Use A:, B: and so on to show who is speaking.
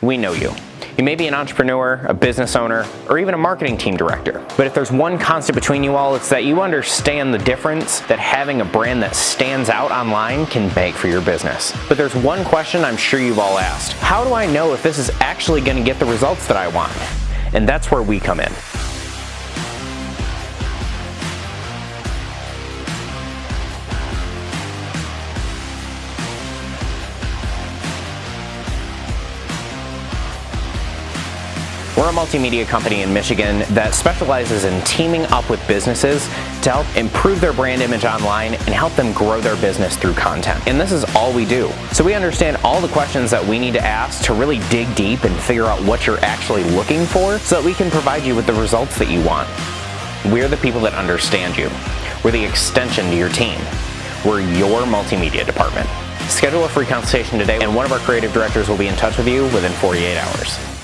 A: We know you. You may be an entrepreneur, a business owner, or even a marketing team director. But if there's one constant between you all, it's that you understand the difference that having a brand that stands out online can make for your business. But there's one question I'm sure you've all asked. How do I know if this is actually gonna get the results that I want? And that's where we come in. We're a multimedia company in Michigan that specializes in teaming up with businesses to help improve their brand image online and help them grow their business through content. And this is all we do. So we understand all the questions that we need to ask to really dig deep and figure out what you're actually looking for so that we can provide you with the results that you want. We're the people that understand you. We're the extension to your team. We're your multimedia department. Schedule a free consultation today and one of our creative directors will be in touch with you within 48 hours.